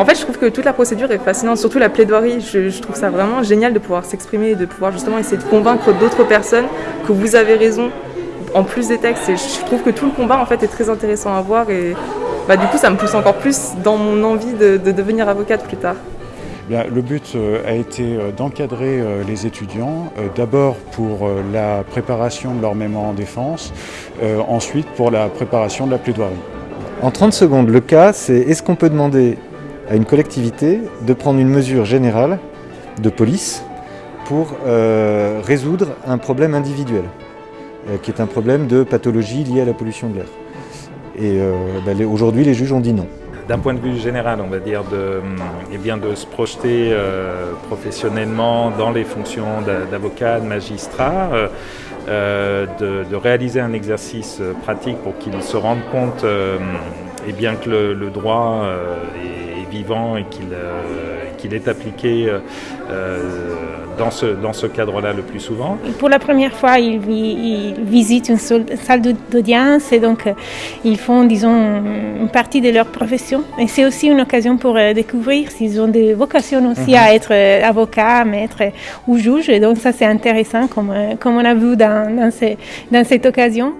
En fait, je trouve que toute la procédure est fascinante, surtout la plaidoirie. Je, trouve ça vraiment génial de pouvoir s'exprimer et de pouvoir justement essayer de convaincre d'autres personnes que vous avez raison, en plus des textes. Et je trouve que tout le combat en fait est très intéressant à voir et bah, du coup, ça me pousse encore plus dans mon envie de, devenir avocate plus tard. le but euh, a été euh, d'encadrer euh, les étudiants, d'abord pour la préparation de leur mémoire en défense, ensuite pour la préparation de la plaidoirie. En 30 secondes, le cas, c'est est-ce qu'on peut demander à une collectivité de prendre une mesure générale de police pour euh, résoudre un problème individuel, euh, qui est un problème de pathologie liée à la pollution de l'air. Et euh, bah, aujourd'hui, les juges ont dit non. D'un point de vue général, on va dire, de, eh bien de se projeter professionnellement dans les fonctions d'avocat, de magistrat, de, réaliser un exercice pratique pour qu'ils se rendent compte eh bien que le, le droit est vivant et qu'il euh, est appliqué euh, euh, dans ce, dans ce cadre-là le plus souvent. Pour la première fois, ils, visitent une salle d'audience et donc ils font, disons, une partie de leur profession. Et c'est aussi une occasion pour découvrir s'ils ont des vocations aussi à mhm. être avocat, maître ou juge. Et donc ça, c'est intéressant comme, comme on a vu dans, dans, dans cette occasion.